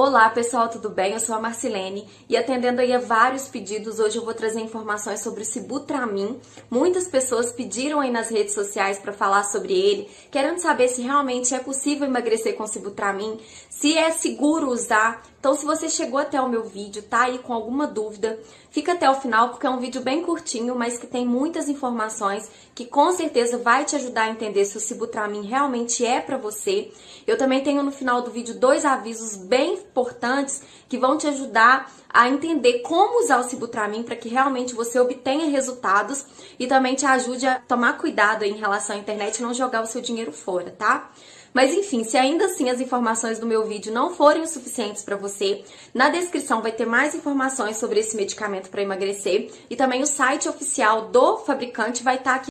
Olá pessoal, tudo bem? Eu sou a Marcilene e atendendo aí a vários pedidos, hoje eu vou trazer informações sobre o Sibutramin. Muitas pessoas pediram aí nas redes sociais para falar sobre ele, querendo saber se realmente é possível emagrecer com Sibutramin, se é seguro usar. Então, se você chegou até o meu vídeo, tá aí com alguma dúvida, fica até o final porque é um vídeo bem curtinho, mas que tem muitas informações que com certeza vai te ajudar a entender se o Sibutramin realmente é para você. Eu também tenho no final do vídeo dois avisos bem importantes que vão te ajudar a entender como usar o Sibutramin para que realmente você obtenha resultados e também te ajude a tomar cuidado em relação à internet e não jogar o seu dinheiro fora, tá? Mas enfim, se ainda assim as informações do meu vídeo não forem o suficientes para você, na descrição vai ter mais informações sobre esse medicamento para emagrecer. E também o site oficial do fabricante vai estar tá aqui